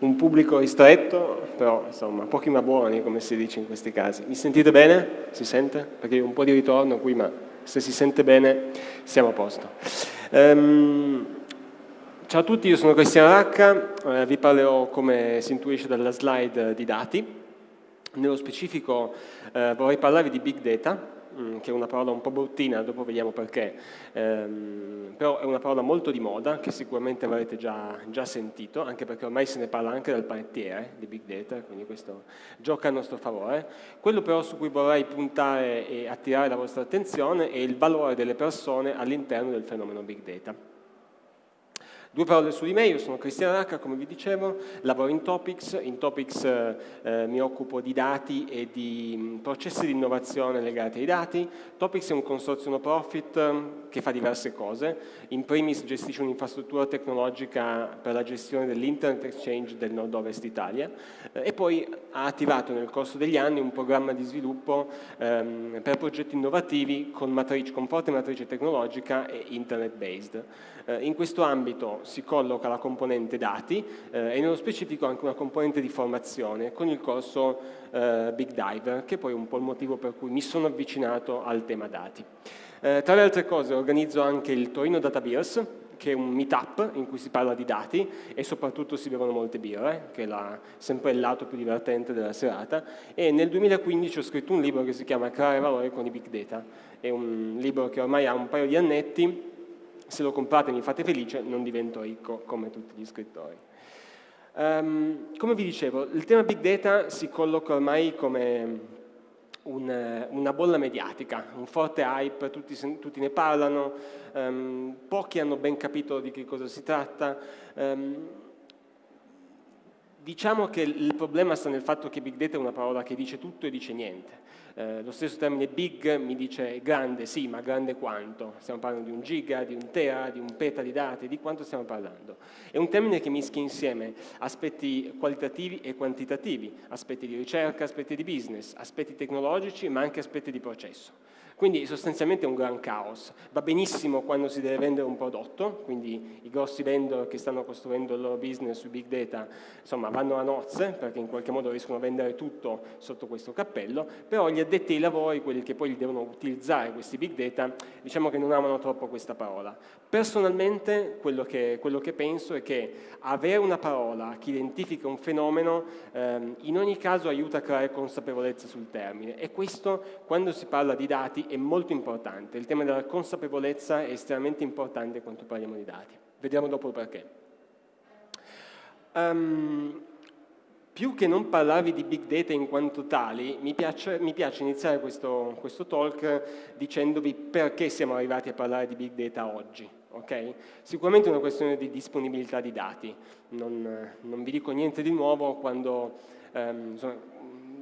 un pubblico ristretto, però insomma pochi ma buoni come si dice in questi casi. Mi sentite bene? Si sente? Perché ho un po' di ritorno qui, ma se si sente bene siamo a posto. Um, ciao a tutti, io sono Cristiano Racca, eh, vi parlerò come si intuisce dalla slide di dati. Nello specifico eh, vorrei parlarvi di Big Data, Mm, che è una parola un po' bruttina, dopo vediamo perché, ehm, però è una parola molto di moda che sicuramente avrete già, già, sentito, anche perché ormai se ne parla anche dal panettiere di Big Data, quindi questo gioca a nostro favore. Quello però su cui vorrei puntare e attirare la vostra attenzione è il valore delle persone all'interno del fenomeno Big Data. Due parole su di me, io sono Cristiano Racca, come vi dicevo, lavoro in Topics, in Topics eh, eh, mi occupo di dati e di mm, processi di innovazione legati ai dati. Topics è un consorzio no profit eh, che fa diverse cose, in primis gestisce un'infrastruttura tecnologica per la gestione dell'Internet Exchange del nord-ovest Italia eh, e poi ha attivato nel corso degli anni un programma di sviluppo ehm, per progetti innovativi con, matrice, con forte matrice tecnologica e internet-based. Eh, in questo ambito si colloca la componente dati eh, e nello specifico anche una componente di formazione con il corso eh, Big Dive, che è poi un po' il motivo per cui mi sono avvicinato al tema dati. Eh, tra le altre cose organizzo anche il Torino Data Beers, che è un meetup in cui si parla di dati e soprattutto si bevono molte birre, che è la, sempre il lato più divertente della serata, e nel 2015 ho scritto un libro che si chiama Creare valore con i big data, è un libro che ormai ha un paio di annetti, se lo comprate mi fate felice, non divento ricco come tutti gli scrittori. Um, come vi dicevo, il tema Big Data si colloca ormai come un, una bolla mediatica, un forte hype, tutti, tutti ne parlano, um, pochi hanno ben capito di che cosa si tratta. Um, diciamo che il problema sta nel fatto che Big Data è una parola che dice tutto e dice niente. Eh, lo stesso termine big mi dice grande, sì, ma grande quanto? Stiamo parlando di un giga, di un tera, di un peta di dati, di quanto stiamo parlando? È un termine che mischia insieme aspetti qualitativi e quantitativi, aspetti di ricerca, aspetti di business, aspetti tecnologici, ma anche aspetti di processo. Quindi sostanzialmente è un gran caos. Va benissimo quando si deve vendere un prodotto, quindi i grossi vendor che stanno costruendo il loro business sui big data insomma, vanno a nozze perché in qualche modo riescono a vendere tutto sotto questo cappello, però gli addetti ai lavori, quelli che poi devono utilizzare questi big data, diciamo che non amano troppo questa parola. Personalmente quello che, quello che penso è che avere una parola che identifica un fenomeno ehm, in ogni caso aiuta a creare consapevolezza sul termine e questo quando si parla di dati è molto importante. Il tema della consapevolezza è estremamente importante quando parliamo di dati. Vediamo dopo perché. Um, più che non parlarvi di big data in quanto tali, mi piace, mi piace iniziare questo, questo, talk dicendovi perché siamo arrivati a parlare di big data oggi. Okay? Sicuramente è una questione di disponibilità di dati, non, non vi dico niente di nuovo quando insomma,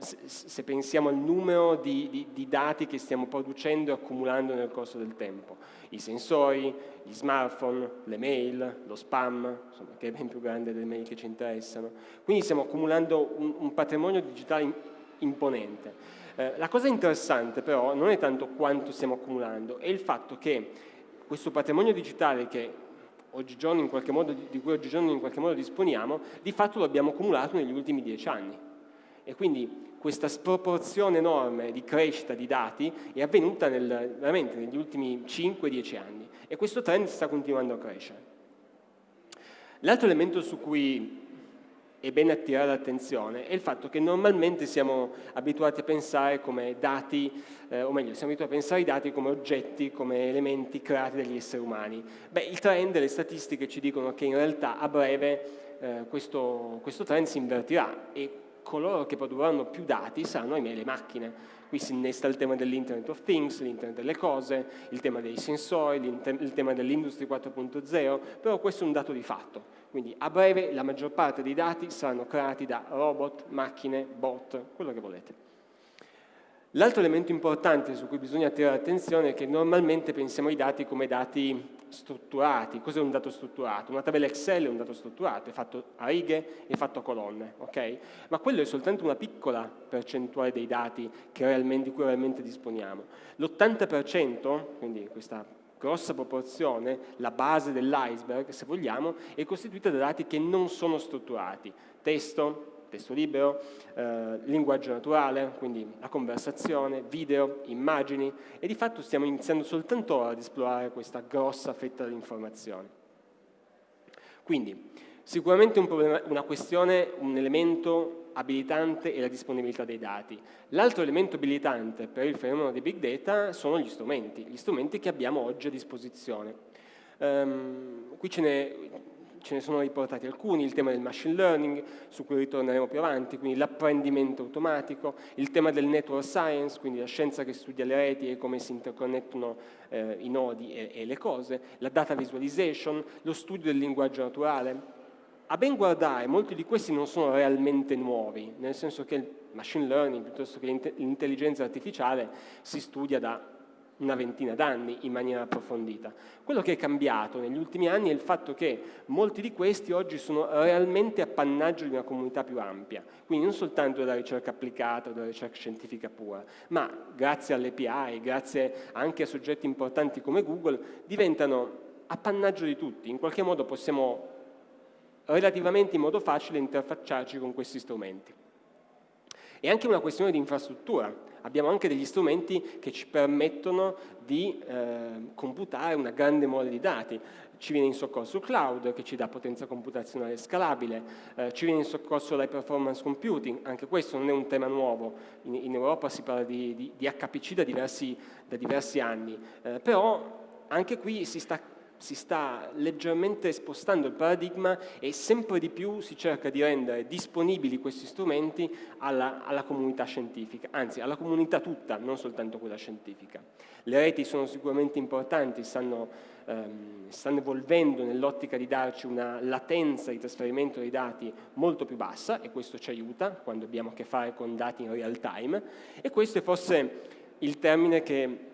se pensiamo al numero di, di, di, dati che stiamo producendo e accumulando nel corso del tempo, i sensori, gli smartphone, le mail, lo spam, insomma, che è ben più grande delle mail che ci interessano. Quindi stiamo accumulando un, un patrimonio digitale imponente. Eh, la cosa interessante però non è tanto quanto stiamo accumulando, è il fatto che questo patrimonio digitale che modo, di cui oggigiorno in qualche modo disponiamo, di fatto lo abbiamo accumulato negli ultimi dieci anni. E quindi questa sproporzione enorme di crescita di dati è avvenuta nel, veramente negli ultimi 5-10 anni e questo trend sta continuando a crescere. L'altro elemento su cui è bene attirare l'attenzione è il fatto che normalmente siamo abituati a pensare come dati, eh, o meglio, siamo abituati a pensare i dati come oggetti, come elementi creati dagli esseri umani. Beh, il trend, le statistiche ci dicono che in realtà a breve eh, questo, questo trend si invertirà e coloro che produrranno più dati saranno ahimè le macchine. Qui si innesta il tema dell'Internet of Things, l'internet delle cose, il tema dei sensori, il tema dell'Industry 4.0, però questo è un dato di fatto. Quindi a breve la maggior parte dei dati saranno creati da robot, macchine, bot, quello che volete. L'altro elemento importante su cui bisogna attirare attenzione è che normalmente pensiamo ai dati come dati strutturati. Cos'è un dato strutturato? Una tabella Excel è un dato strutturato, è fatto a righe, è fatto a colonne, ok? Ma quello è soltanto una piccola percentuale dei dati di cui realmente disponiamo. L'80%, quindi questa grossa proporzione, la base dell'iceberg, se vogliamo, è costituita da dati che non sono strutturati. Testo, testo libero, eh, linguaggio naturale, quindi la conversazione, video, immagini e di fatto stiamo iniziando soltanto ora ad esplorare questa grossa fetta di informazioni. Quindi sicuramente un problema, una questione, un elemento abilitante è la disponibilità dei dati. L'altro elemento abilitante per il fenomeno dei big data sono gli strumenti, gli strumenti che abbiamo oggi a disposizione. Um, qui ce ne ce ne sono riportati alcuni, il tema del machine learning, su cui ritorneremo più avanti, quindi l'apprendimento automatico, il tema del network science, quindi la scienza che studia le reti e come si interconnettono eh, i nodi e, e le cose, la data visualization, lo studio del linguaggio naturale. A ben guardare, molti di questi non sono realmente nuovi, nel senso che il machine learning, piuttosto che l'intelligenza artificiale, si studia da una ventina d'anni in maniera approfondita. Quello che è cambiato negli ultimi anni è il fatto che molti di questi oggi sono realmente appannaggio di una comunità più ampia, quindi non soltanto della ricerca applicata della ricerca scientifica pura, ma grazie alle API, grazie anche a soggetti importanti come Google, diventano appannaggio di tutti, in qualche modo possiamo relativamente in modo facile interfacciarci con questi strumenti. È anche una questione di infrastruttura, abbiamo anche degli strumenti che ci permettono di eh, computare una grande mole di dati. Ci viene in soccorso il cloud che ci dà potenza computazionale scalabile, eh, ci viene in soccorso l'high performance computing, anche questo non è un tema nuovo, in, in Europa si parla di, di, di HPC da diversi, da diversi anni, eh, però anche qui si sta si sta leggermente spostando il paradigma e sempre di più si cerca di rendere disponibili questi strumenti alla, alla, comunità scientifica, anzi alla comunità tutta, non soltanto quella scientifica. Le reti sono sicuramente importanti, stanno, ehm, stanno evolvendo nell'ottica di darci una latenza di trasferimento dei dati molto più bassa e questo ci aiuta quando abbiamo a che fare con dati in real time e questo è forse il termine che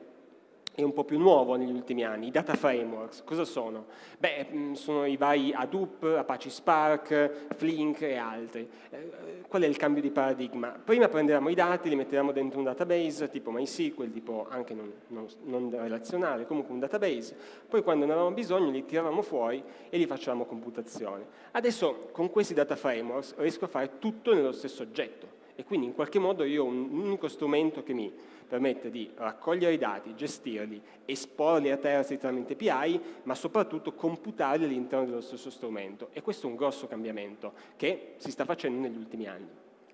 è un po' più nuovo negli ultimi anni, i data frameworks, cosa sono? Beh, mm, sono i vari Hadoop, Apache Spark, Flink e altri. Eh, qual è il cambio di paradigma? Prima prendevamo i dati, li mettevamo dentro un database tipo MySQL, tipo anche non, non, non relazionale, comunque un database, poi quando ne avevamo bisogno li tiravamo fuori e li facevamo computazione. Adesso con questi data frameworks riesco a fare tutto nello stesso oggetto e quindi in qualche modo io ho un unico strumento che mi permette di raccogliere i dati, gestirli, esporli a terzi tramite API, ma soprattutto computarli all'interno dello stesso strumento. E questo è un grosso cambiamento che si sta facendo negli ultimi anni,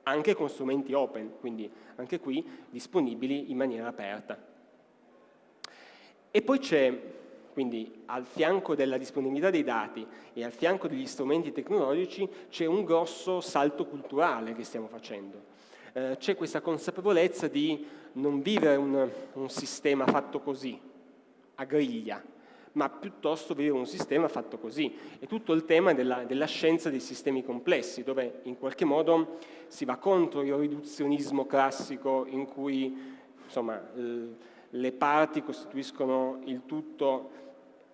anche con strumenti open, quindi anche qui disponibili in maniera aperta. E poi c'è, quindi al fianco della disponibilità dei dati e al fianco degli strumenti tecnologici, c'è un grosso salto culturale che stiamo facendo eh, c'è questa consapevolezza di non vivere un, un sistema fatto così, a griglia, ma piuttosto vivere un sistema fatto così. È tutto il tema della, della, scienza dei sistemi complessi, dove in qualche modo si va contro il riduzionismo classico in cui insomma, le parti costituiscono il tutto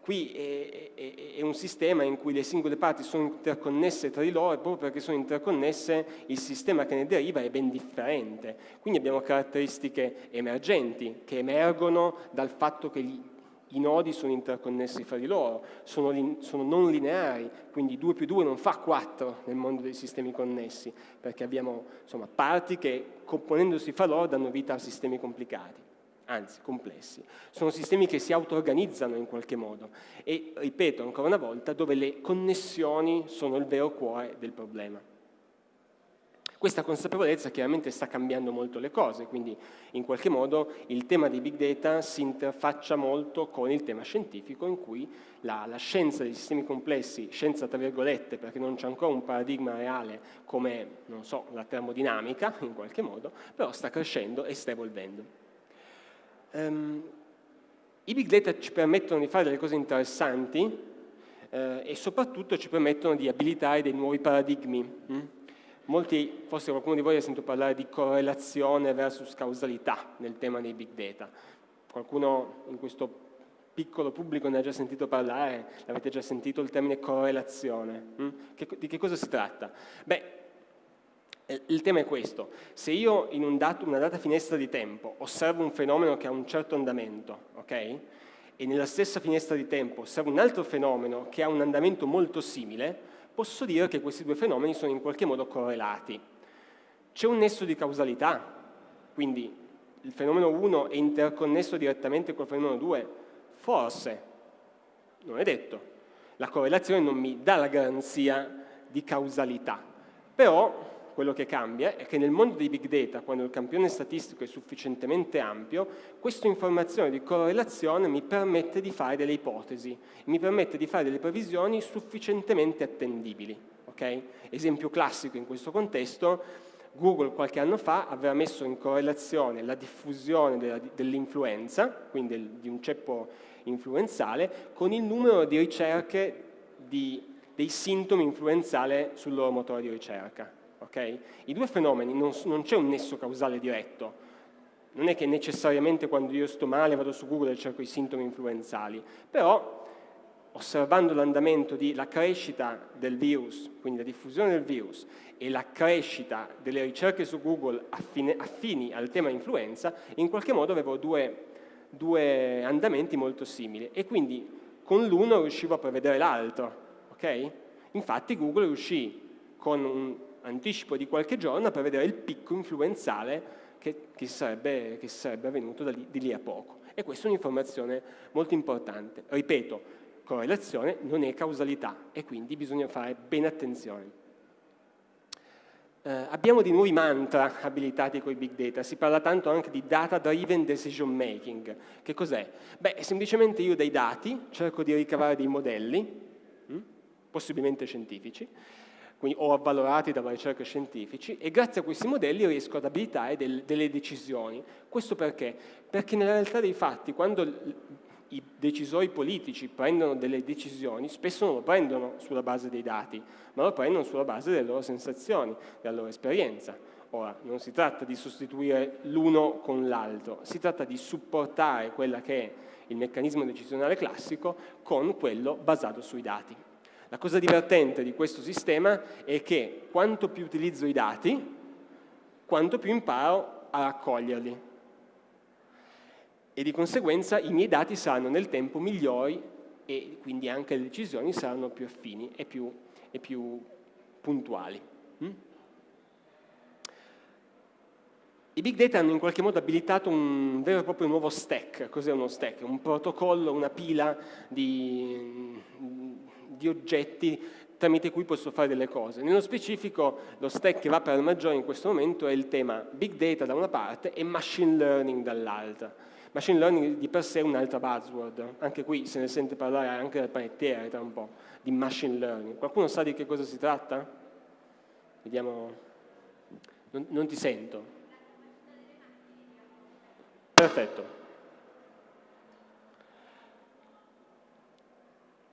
Qui è, è, è, un sistema in cui le singole parti sono interconnesse tra di loro e proprio perché sono interconnesse il sistema che ne deriva è ben differente. Quindi abbiamo caratteristiche emergenti che emergono dal fatto che gli, i nodi sono interconnessi fra di loro, sono, sono, non lineari, quindi 2 più 2 non fa 4 nel mondo dei sistemi connessi, perché abbiamo insomma, parti che componendosi fra loro danno vita a sistemi complicati anzi complessi. Sono sistemi che si auto-organizzano in qualche modo e, ripeto ancora una volta, dove le connessioni sono il vero cuore del problema. Questa consapevolezza chiaramente sta cambiando molto le cose, quindi in qualche modo il tema dei big data si interfaccia molto con il tema scientifico in cui la, la scienza dei sistemi complessi, scienza tra virgolette perché non c'è ancora un paradigma reale come, non so, la termodinamica in qualche modo, però sta crescendo e sta evolvendo. Um, I big data ci permettono di fare delle cose interessanti eh, e soprattutto ci permettono di abilitare dei nuovi paradigmi. Hm? Molti, forse qualcuno di voi ha sentito parlare di correlazione versus causalità nel tema dei big data. Qualcuno in questo piccolo pubblico ne ha già sentito parlare, l'avete già sentito il termine correlazione. Hm? Che, di che cosa si tratta? Beh, eh, il tema è questo, se io in dato, una data finestra di tempo osservo un fenomeno che ha un certo andamento, ok? E nella stessa finestra di tempo osservo un altro fenomeno che ha un andamento molto simile, posso dire che questi due fenomeni sono in qualche modo correlati. C'è un nesso di causalità, quindi il fenomeno 1 è interconnesso direttamente col fenomeno 2? Forse, non è detto. La correlazione non mi dà la garanzia di causalità, però quello che cambia è che nel mondo dei big data, quando il campione statistico è sufficientemente ampio, questa informazione di correlazione mi permette di fare delle ipotesi, mi permette di fare delle previsioni sufficientemente attendibili. Okay? Esempio classico in questo contesto, Google qualche anno fa aveva messo in correlazione la diffusione dell'influenza, quindi di un ceppo influenzale, con il numero di ricerche di, dei sintomi influenzali sul loro motore di ricerca. Okay? I due fenomeni non, non c'è un nesso causale diretto, non è che necessariamente quando io sto male vado su Google e cerco i sintomi influenzali, però osservando l'andamento della crescita del virus, quindi la diffusione del virus, e la crescita delle ricerche su Google affine, affini al tema influenza, in qualche modo avevo due, due andamenti molto simili e quindi con l'uno riuscivo a prevedere l'altro. Okay? Infatti Google riuscì con un anticipo di qualche giorno per vedere il picco influenzale che, che, sarebbe, che sarebbe, avvenuto lì, di lì a poco. E questa è un'informazione molto importante. Ripeto, correlazione non è causalità e quindi bisogna fare bene attenzione. Eh, abbiamo di nuovi mantra abilitati con i big data, si parla tanto anche di data driven decision making. Che cos'è? Beh, semplicemente io dai dati cerco di ricavare dei modelli, hm, possibilmente scientifici, quindi, o avvalorati dalla ricerca scientifici, e grazie a questi modelli riesco ad abilitare del, delle decisioni. Questo perché? Perché nella realtà dei fatti, quando i decisori politici prendono delle decisioni, spesso non lo prendono sulla base dei dati, ma lo prendono sulla base delle loro sensazioni, della loro esperienza. Ora, non si tratta di sostituire l'uno con l'altro, si tratta di supportare quella che è il meccanismo decisionale classico con quello basato sui dati. La cosa divertente di questo sistema è che quanto più utilizzo i dati, quanto più imparo a raccoglierli. E di conseguenza i miei dati saranno nel tempo migliori e quindi anche le decisioni saranno più affini e più, e più puntuali. Mm? I big data hanno in qualche modo abilitato un vero e proprio nuovo stack. Cos'è uno stack? Un protocollo, una pila di, di oggetti tramite cui posso fare delle cose. Nello specifico lo stack che va per il maggiore in questo momento è il tema big data da una parte e machine learning dall'altra. Machine learning di per sé è un'altra buzzword, anche qui se ne sente parlare anche dal panettiere tra un po', di machine learning. Qualcuno sa di che cosa si tratta? Vediamo, non, non ti sento. Perfetto.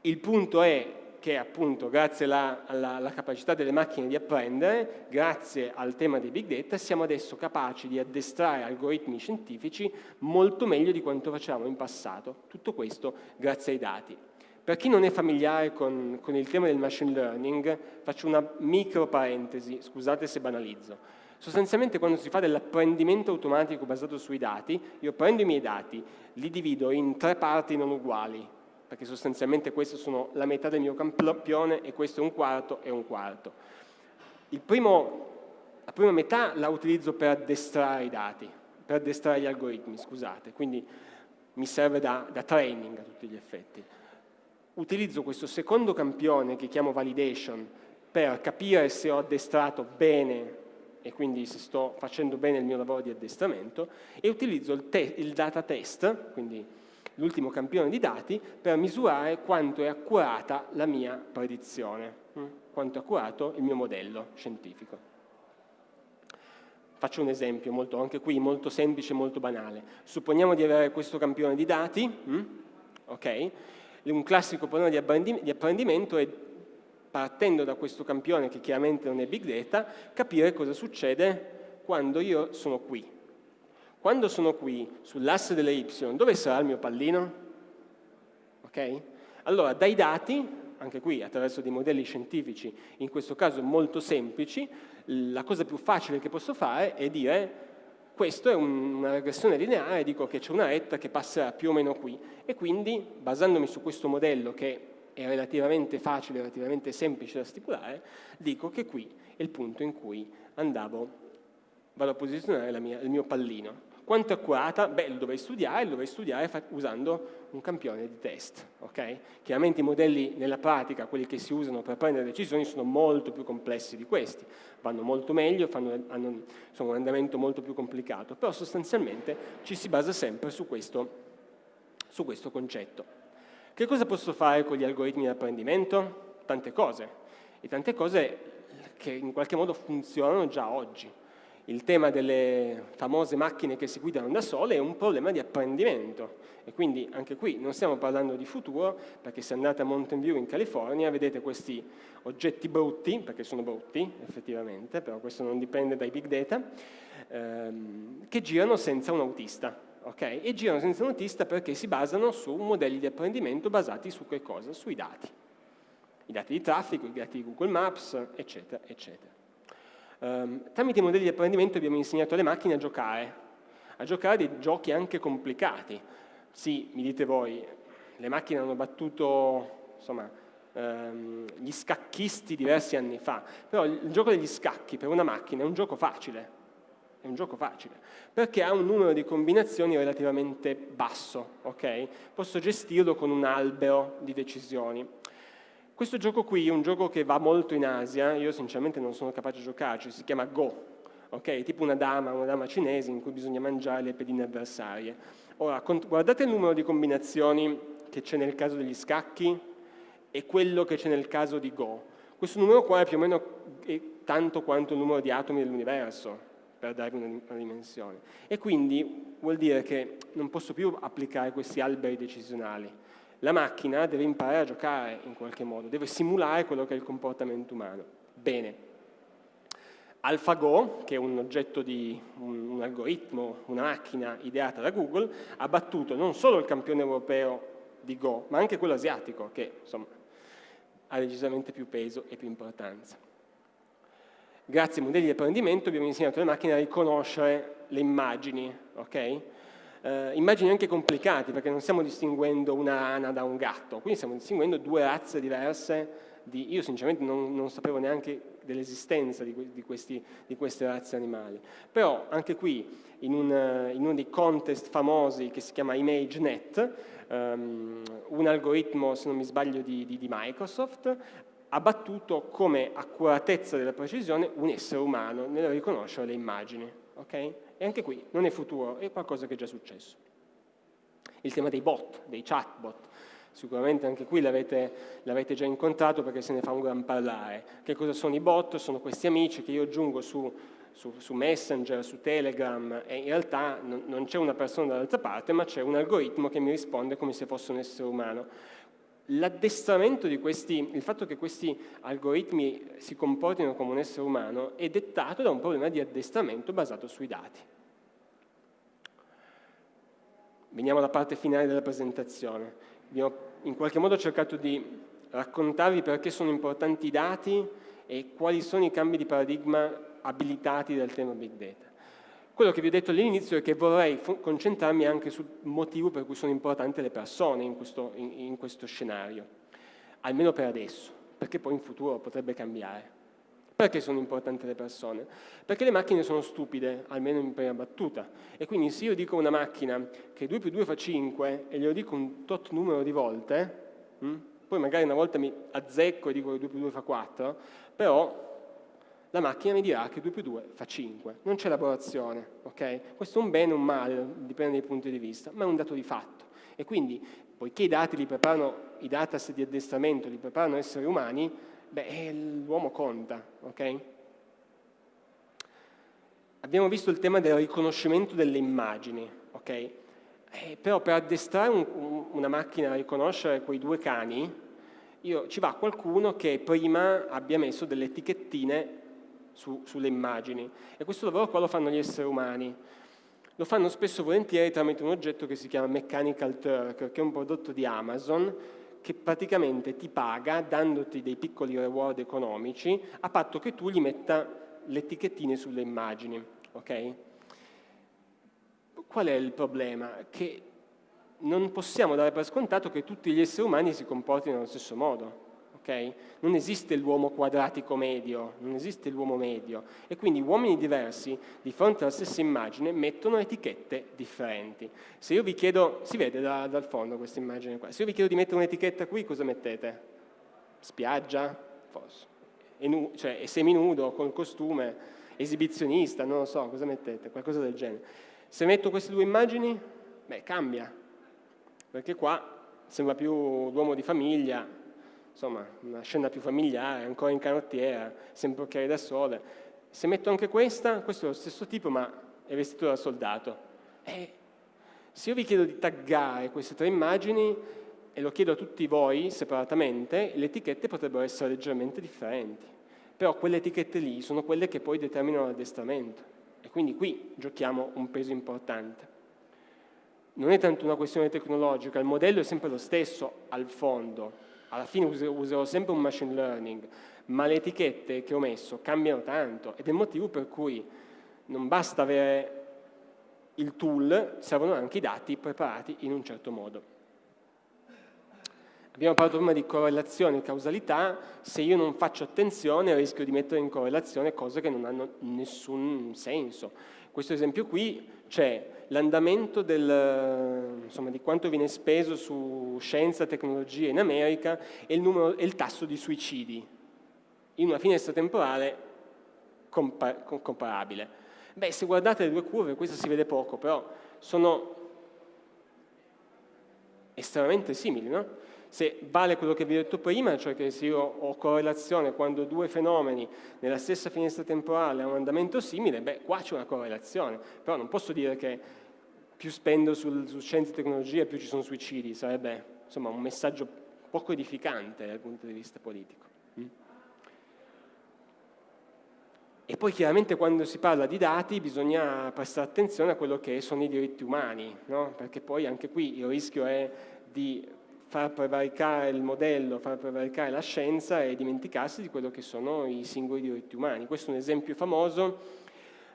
Il punto è che appunto grazie alla, alla, alla, capacità delle macchine di apprendere, grazie al tema dei big data, siamo adesso capaci di addestrare algoritmi scientifici molto meglio di quanto facevamo in passato. Tutto questo grazie ai dati. Per chi non è familiare con, con il tema del machine learning, faccio una micro parentesi, scusate se banalizzo. Sostanzialmente quando si fa dell'apprendimento automatico basato sui dati, io prendo i miei dati, li divido in tre parti non uguali, perché sostanzialmente queste sono la metà del mio campione e questo è un quarto e un quarto. Primo, la prima metà la utilizzo per addestrare i dati, per addestrare gli algoritmi, scusate, quindi mi serve da, da training a tutti gli effetti. Utilizzo questo secondo campione che chiamo validation per capire se ho addestrato bene e quindi se sto facendo bene il mio lavoro di addestramento e utilizzo il, il data test, quindi l'ultimo campione di dati, per misurare quanto è accurata la mia predizione, hm? quanto è accurato il mio modello scientifico. Faccio un esempio, molto, anche qui molto semplice, molto banale. Supponiamo di avere questo campione di dati, hm? okay? un classico problema di apprendimento è partendo da questo campione che chiaramente non è big data, capire cosa succede quando io sono qui, quando sono qui, sull'asse delle y, dove sarà il mio pallino? Ok? Allora, dai dati, anche qui attraverso dei modelli scientifici, in questo caso molto semplici, la cosa più facile che posso fare è dire Questa è un, una regressione lineare, dico che c'è una retta che passerà più o meno qui e quindi basandomi su questo modello che è relativamente facile, relativamente semplice da stipulare, dico che qui è il punto in cui andavo, vado a posizionare mia, il mio pallino. Quanto è accurata? Beh, lo dovrei studiare, lo dovrei studiare usando un campione di test. Okay? Chiaramente i modelli nella pratica, quelli che si usano per prendere decisioni, sono molto più complessi di questi, vanno molto meglio, fanno, hanno, sono un andamento molto più complicato, però sostanzialmente ci si basa sempre su questo, su questo concetto. Che cosa posso fare con gli algoritmi di apprendimento? Tante cose, e tante cose che in qualche modo funzionano già oggi il tema delle famose macchine che si guidano da sole è un problema di apprendimento e quindi anche qui non stiamo parlando di futuro perché se andate a Mountain View in California vedete questi oggetti brutti, perché sono brutti effettivamente, però questo non dipende dai big data, ehm, che girano senza un autista. Okay? E girano senza un autista perché si basano su modelli di apprendimento basati su che cosa? Sui dati. I dati di traffico, i dati di Google Maps, eccetera, eccetera. Um, tramite i modelli di apprendimento abbiamo insegnato alle macchine a giocare, a giocare dei giochi anche complicati. Sì, mi dite voi, le macchine hanno battuto insomma, um, gli scacchisti diversi anni fa, però il gioco degli scacchi per una macchina è un gioco facile, è un gioco facile, perché ha un numero di combinazioni relativamente basso, ok? Posso gestirlo con un albero di decisioni. Questo gioco qui è un gioco che va molto in Asia, io sinceramente non sono capace di giocarci, si chiama Go, ok? Tipo una dama, una dama cinese in cui bisogna mangiare le pedine avversarie. Ora, guardate il numero di combinazioni che c'è nel caso degli scacchi e quello che c'è nel caso di Go. Questo numero qua è più o meno tanto quanto il numero di atomi dell'universo, per darvi una, dimensione. E quindi vuol dire che non posso più applicare questi alberi decisionali la macchina deve imparare a giocare in qualche modo, deve simulare quello che è il comportamento umano. Bene. AlphaGo, che è un oggetto di un, un algoritmo, una macchina ideata da Google, ha battuto non solo il campione europeo di Go, ma anche quello asiatico, che insomma ha decisamente più peso e più importanza. Grazie ai modelli di apprendimento abbiamo insegnato alle macchine a riconoscere le immagini, ok? Eh, immagini anche complicati perché non stiamo distinguendo una rana da un gatto, quindi stiamo distinguendo due razze diverse di, io sinceramente non, non sapevo neanche dell'esistenza di, di, di, queste razze animali, però anche qui in, un, in, uno dei contest famosi che si chiama ImageNet, um, un algoritmo se non mi sbaglio di, di Microsoft ha battuto come accuratezza della precisione un essere umano nel riconoscere le immagini. Okay? E anche qui non è futuro, è qualcosa che è già successo. Il tema dei bot, dei chatbot, sicuramente anche qui l'avete già incontrato perché se ne fa un gran parlare. Che cosa sono i bot? Sono questi amici che io aggiungo su, su, su Messenger, su Telegram e in realtà non, non c'è una persona dall'altra parte ma c'è un algoritmo che mi risponde come se fosse un essere umano. L'addestramento di questi, il fatto che questi algoritmi si comportino come un essere umano è dettato da un problema di addestramento basato sui dati. Veniamo alla parte finale della presentazione. Abbiamo in qualche modo cercato di raccontarvi perché sono importanti i dati e quali sono i cambi di paradigma abilitati dal tema Big Data. Quello che vi ho detto all'inizio è che vorrei concentrarmi anche sul motivo per cui sono importanti le persone in questo, in, in questo scenario, almeno per adesso, perché poi in futuro potrebbe cambiare. Perché sono importanti le persone? Perché le macchine sono stupide, almeno in prima battuta, e quindi se io dico a una macchina che 2 più 2 fa 5 e glielo dico un tot numero di volte, hm, poi magari una volta mi azzecco e dico che 2 più 2 fa 4, però la macchina mi dirà che 2 più 2 fa 5. Non c'è elaborazione, ok? Questo è un bene o un male, dipende dai punti di vista, ma è un dato di fatto. E quindi, poiché i dati li preparano, i dataset di addestramento li preparano esseri umani, beh, l'uomo conta, ok? Abbiamo visto il tema del riconoscimento delle immagini, ok? Eh, però per addestrare un, un, una macchina a riconoscere quei due cani, io, ci va qualcuno che prima abbia messo delle etichettine su, sulle immagini e questo lavoro qua lo fanno gli esseri umani. Lo fanno spesso volentieri tramite un oggetto che si chiama Mechanical Turk, che è un prodotto di Amazon che praticamente ti paga dandoti dei piccoli reward economici a patto che tu gli metta le etichettine sulle immagini. Okay? qual è il problema? Che non possiamo dare per scontato che tutti gli esseri umani si comportino allo stesso modo. Okay? Non esiste l'uomo quadratico medio, non esiste l'uomo medio e quindi uomini diversi di fronte alla stessa immagine mettono etichette differenti. Se io vi chiedo, si vede da, dal fondo questa immagine qua, se io vi chiedo di mettere un'etichetta qui cosa mettete? Spiaggia? Forse. E nu, cioè è seminudo, col costume, esibizionista, non lo so, cosa mettete? Qualcosa del genere. Se metto queste due immagini, beh cambia, perché qua sembra più l'uomo di famiglia, insomma una scena più familiare, ancora in canottiera, sempre occhiali da sole. Se metto anche questa, questo è lo stesso tipo ma è vestito da soldato. E se io vi chiedo di taggare queste tre immagini e lo chiedo a tutti voi separatamente, le etichette potrebbero essere leggermente differenti. Però quelle etichette lì sono quelle che poi determinano l'addestramento. E quindi qui giochiamo un peso importante non è tanto una questione tecnologica, il modello è sempre lo stesso al fondo, alla fine userò sempre un machine learning, ma le etichette che ho messo cambiano tanto ed è il motivo per cui non basta avere il tool, servono anche i dati preparati in un certo modo. Abbiamo parlato prima di correlazione e causalità, se io non faccio attenzione rischio di mettere in correlazione cose che non hanno nessun senso. Questo esempio qui c'è l'andamento di quanto viene speso su scienza e tecnologia in America e il, numero, e il tasso di suicidi in una finestra temporale compa comparabile. Beh, se guardate le due curve, questo si vede poco, però sono estremamente simili, no? Se vale quello che vi ho detto prima, cioè che se io ho correlazione quando due fenomeni nella stessa finestra temporale hanno un andamento simile, beh, qua c'è una correlazione, però non posso dire che più spendo sul, su scienze e tecnologie più ci sono suicidi, sarebbe insomma, un messaggio poco edificante dal punto di vista politico. Mm? E poi chiaramente quando si parla di dati bisogna prestare attenzione a quello che sono i diritti umani, no? perché poi anche qui il rischio è di far prevaricare il modello, far prevaricare la scienza e dimenticarsi di quello che sono i singoli diritti umani. Questo è un esempio famoso,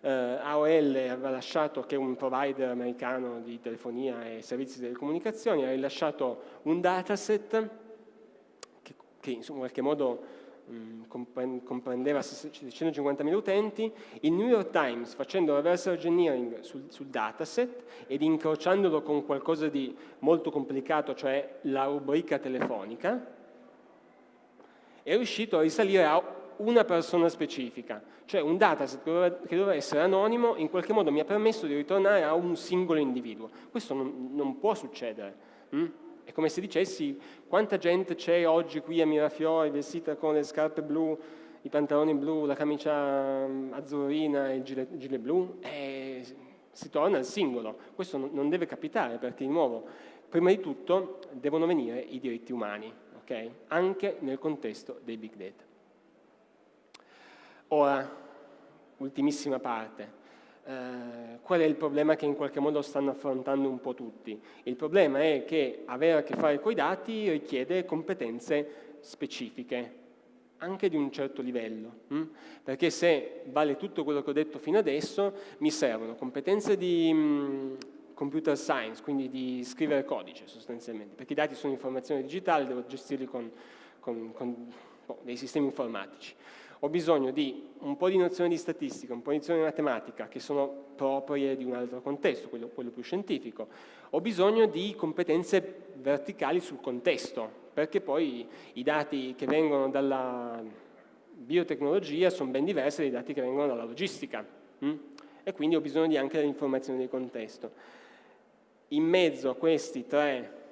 eh, AOL aveva lasciato, che è un provider americano di telefonia e servizi di telecomunicazioni, ha rilasciato un dataset che, che in qualche modo comprendeva 650.000 utenti, il New York Times facendo reverse engineering sul, sul, dataset ed incrociandolo con qualcosa di molto complicato, cioè la rubrica telefonica, è riuscito a risalire a una persona specifica, cioè un dataset che doveva, essere anonimo in qualche modo mi ha permesso di ritornare a un singolo individuo. Questo non, non può succedere. Hm? È come se dicessi quanta gente c'è oggi qui a Mirafiori vestita con le scarpe blu, i pantaloni blu, la camicia mm, azzurrina e il gilet, gilet blu, e si torna al singolo. Questo non deve capitare perché di nuovo, prima di tutto, devono venire i diritti umani, okay? anche nel contesto dei big data. Ora, ultimissima parte, eh, qual è il problema che in qualche modo stanno affrontando un po' tutti? Il problema è che avere a che fare con i dati richiede competenze specifiche, anche di un certo livello, hm? perché se vale tutto quello che ho detto fino adesso, mi servono competenze di mh, mm, computer science, quindi di scrivere codice sostanzialmente, perché i dati sono informazioni digitali, devo gestirli con, con, con boh, dei sistemi informatici ho bisogno di un po' di nozioni di statistica, un po' di nozioni di matematica che sono proprie di un altro contesto, quello, quello più scientifico, ho bisogno di competenze verticali sul contesto, perché poi i dati che vengono dalla biotecnologia sono ben diversi dai dati che vengono dalla logistica hm? e quindi ho bisogno di anche dell'informazione di contesto. In mezzo a questi tre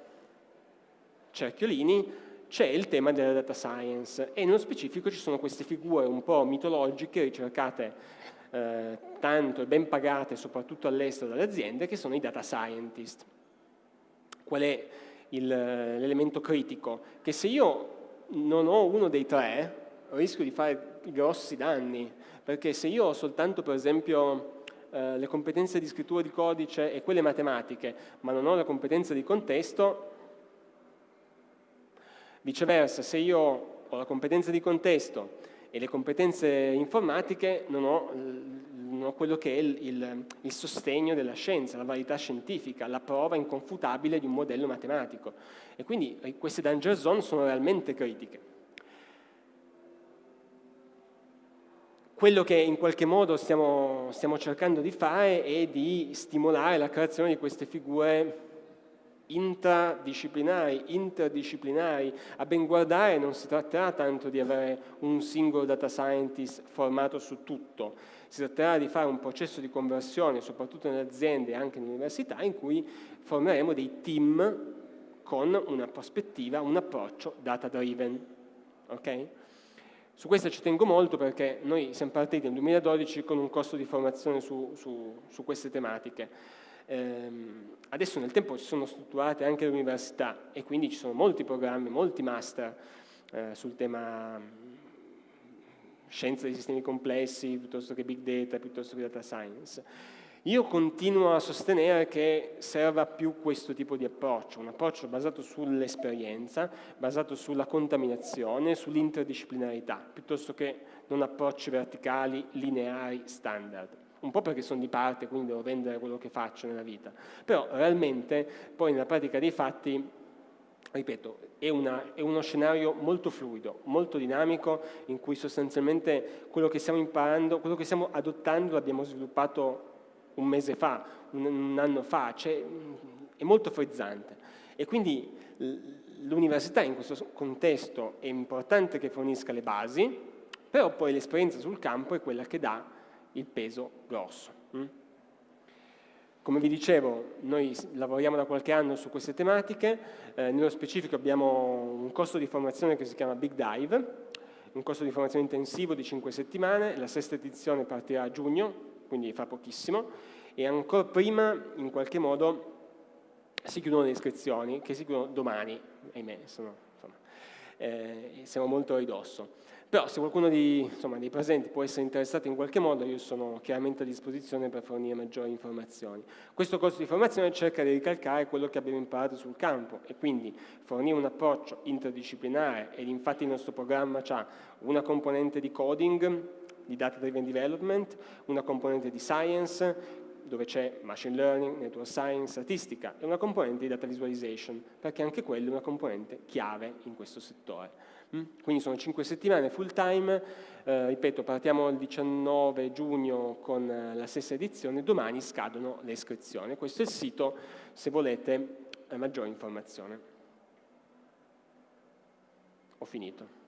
cerchiolini c'è il tema della data science e nello specifico ci sono queste figure un po' mitologiche ricercate eh, tanto e ben pagate soprattutto all'estero dalle aziende che sono i data scientist. Qual è l'elemento critico? Che se io non ho uno dei tre rischio di fare grossi danni perché se io ho soltanto per esempio eh, le competenze di scrittura di codice e quelle matematiche ma non ho le competenze di contesto Viceversa, se io ho la competenza di contesto e le competenze informatiche, non ho il no, quello che è il, il, il, sostegno della scienza, la validità scientifica, la prova inconfutabile di un modello matematico. E quindi eh, queste danger zone sono realmente critiche. Quello che in qualche modo stiamo, stiamo cercando di fare è di stimolare la creazione di queste figure intradisciplinari, interdisciplinari. A ben guardare non si tratterà tanto di avere un singolo data scientist formato su tutto, si tratterà di fare un processo di conversione, soprattutto nelle aziende e anche nelle università, in cui formeremo dei team con una prospettiva, un approccio data driven. Okay? Su questo ci tengo molto perché noi siamo partiti nel 2012 con un corso di formazione su, su, su queste tematiche. Ehm, adesso nel tempo si sono strutturate anche le università e quindi ci sono molti programmi, molti master eh, sul tema mm, scienza dei sistemi complessi piuttosto che big data, piuttosto che data science. Io continuo a sostenere che serva più questo tipo di approccio, un approccio basato sull'esperienza, basato sulla contaminazione, sull'interdisciplinarità, piuttosto che non approcci verticali, lineari, standard un po' perché sono di parte, quindi devo vendere quello che faccio nella vita, però realmente poi nella pratica dei fatti, ripeto, è, una, è uno scenario molto fluido, molto dinamico, in cui sostanzialmente quello che stiamo imparando, quello che stiamo adottando l'abbiamo sviluppato un mese fa, un, un anno fa, cioè, è molto frizzante. E quindi l'università in questo contesto è importante che fornisca le basi, però poi l'esperienza sul campo è quella che dà il peso grosso. Mm? Come vi dicevo, noi lavoriamo da qualche anno su queste tematiche, eh, nello specifico abbiamo un corso di formazione che si chiama Big Dive, un corso di formazione intensivo di 5 settimane, la sesta edizione partirà a giugno, quindi fa pochissimo, e ancora prima, in qualche modo, si chiudono le iscrizioni, che si chiudono domani, ahimè, sono, insomma, eh, siamo molto a ridosso. Però se qualcuno di, insomma, dei presenti può essere interessato in qualche modo, io sono chiaramente a disposizione per fornire maggiori informazioni. Questo corso di formazione cerca di ricalcare quello che abbiamo imparato sul campo e quindi fornire un approccio interdisciplinare ed infatti il nostro programma ha una componente di coding, di data driven development, una componente di science, dove c'è machine learning, network science, statistica e una componente di data visualization, perché anche quella è una componente chiave in questo settore. Quindi sono 5 settimane full time, eh, ripeto partiamo il 19 giugno con eh, la stessa edizione, domani scadono le iscrizioni, questo è il sito se volete eh, maggiore informazione. Ho finito.